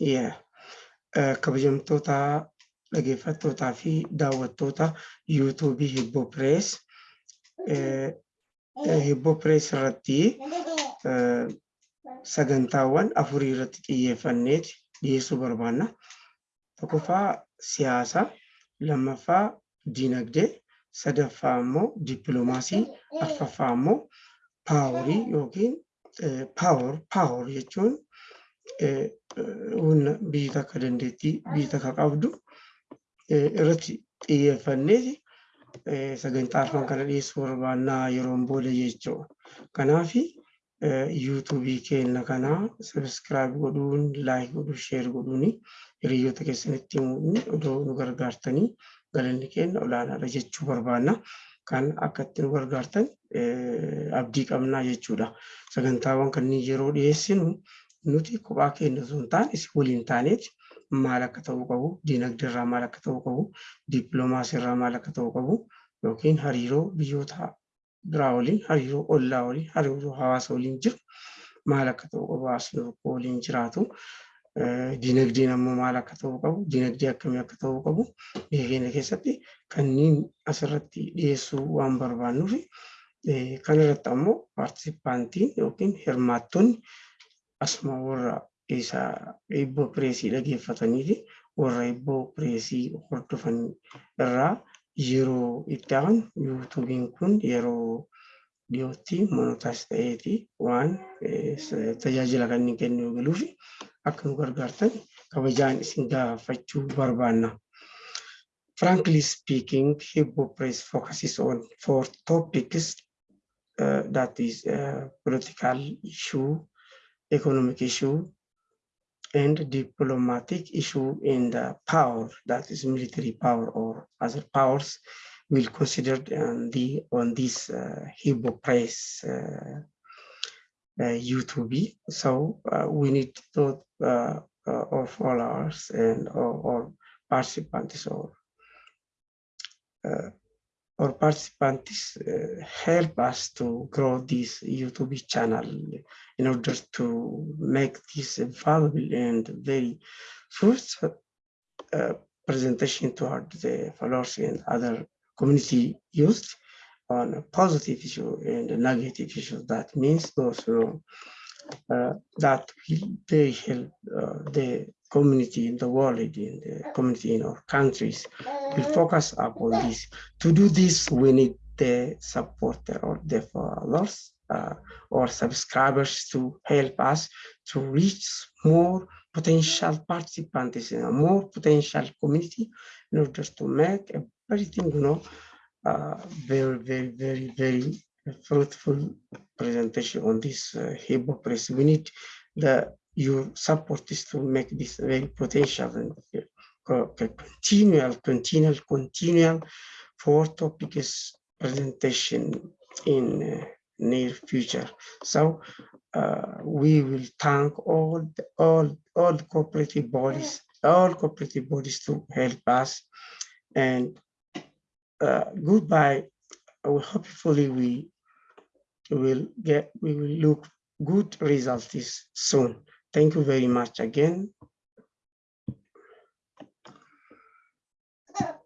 Yeah. Kabajamtoota dhaggeeffattootaa fi daawwattoota yuutuubii Hibboo Pirees. Hibboo Pirees irratti sagantaawwan afurii irratti xiyyeeffanneeti dhiyeessuu barbaanna. Tokkoffaa siyaasa, lammaffaa dinagdee, sadaffaa immoo dippiloomaasii, afraffaa immoo paaworii yookiin paawor paawor jechuun humna biyyi takka dandeettii biyyi takka qabdu irratti xiyyeeffanneeti sagantaa arfan kana dhiyeessuu barbaannaa yeroon booda jechuudha. Kanaaf yuutuubii keenya kana sabiskiraayib godhuun, laayik godhuun, sheer godhuun hiriyoota keessanitti himuun odoo nu gargaartanii galanni keenya olaanaadha jechuu barbaanna. Kan akka gargaartan abdii qabnaa jechuudha. Sagantaawwan kanneen yeroo dhiyeessinu nuti kophaa keenya osoo hin taane waliin taaneeti maal akka ta'uu qabu, dinagdee irraa maal akka ta'uu qabu, dippiloomaasii irraa maal akka ta'uu qabu yookiin hariiroo biyyoota biraa waliin, hariiroo ollaa waliin, hariiroo hawaasa waliin jiru maal akka ta'uu qabu, tokko waliin jiraatu. Dinagdeen ammoo maal akka ta'uu qabu, dinagdee akkamii akka ta'uu qabu biyya keenya keessatti kanneen asirratti dhiyeessuu waan barbaannuuf kanarratti ammoo paartisipaantiin yookiin hirmaattonni asuma warra isa hibboo pireesii dhaggeeffatanii fi warra hibboo pireesii hordofan irraa yeroo itti aanu yuutuubiin kun yeroo dhiyootti monotaas ta'eeti waan tajaajila kanneen kennuu galuuf akka nu gargaartan kabajaan isin gaafachuu barbaanna. Frankly speaking, Hibbo Press focuses on four topics uh, that is uh, political issue, economic issue, and diplomatic issue in the power that is military power or other powers will consider on the on this uh, Hebrew press uh, uh, YouTube. So uh, we need to uh, uh, our followers and or, or participants or or participants uh, help us to grow this YouTube channel in order to make this valuable and very fruitful uh, presentation toward the followers and other community youth on a positive issue and negative issue. That means those who uh, that they help uh, the community in the world, in the community in our countries, will focus upon this. To do this, we need the supporter or the followers uh, or subscribers to help us to reach more potential participants in a more potential community in order to make everything, you know, uh, very, very, very, very fruitful presentation on this uh, press. We need the your support is to make this very potential and uh, continual, continual, continual for topics presentation in uh, near future. So uh, we will thank all all all cooperative bodies, all cooperative bodies to help us. And uh, goodbye. Hopefully we will get we will look good results soon. Thank you very much again.